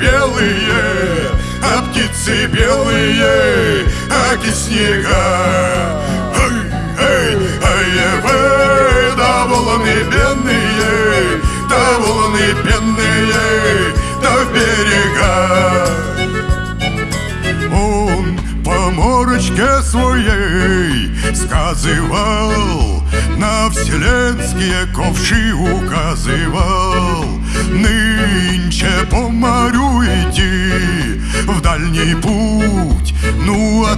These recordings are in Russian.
белые, а птицы белые, аки снега. Эй, эй, эй, вы, да волны бедные, да волны бедные, да в берега. Он по морочке своей сказывал, на вселенские ковши указывал.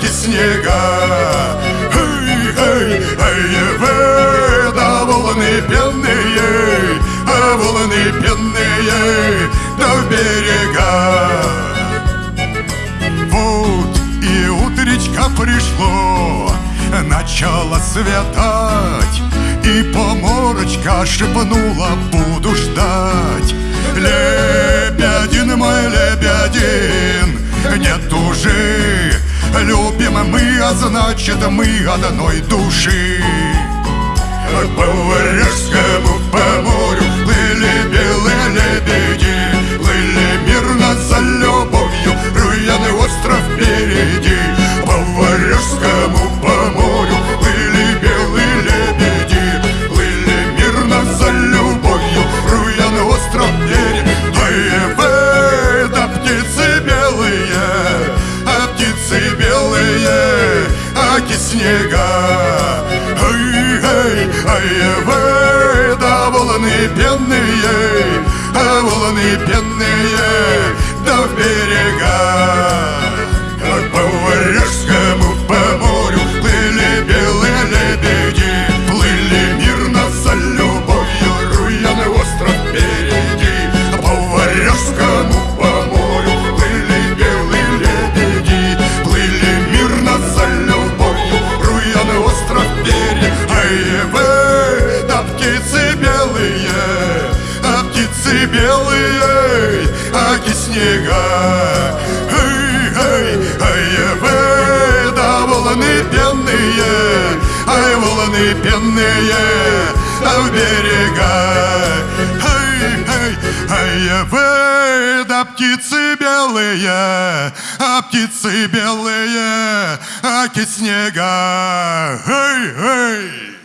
снега. Эй, эй, эй, вы, да волны пенные, а волны пенные, в берега. Вот и утречка пришло, начало светать, и поморочка шепнула, буду ждать. Лебедин мой лебедин, нет уже Любим мы, а значит мы одной души. По Варяжскому, по морю плыли белые лебеди Плыли мирно за любовью, Руяный остров впереди. По Варяжскому, белые, аки снега. Эй, эй, эй, да волны пенные, а волны пенные, да в берега. Белые, аки снега. Эй, эй, эй, вы, да волны пенные, ай, волны пенные, а в берега. Эй, эй, эй, вы, да птицы белые, а птицы белые, аки снега. Эй, эй.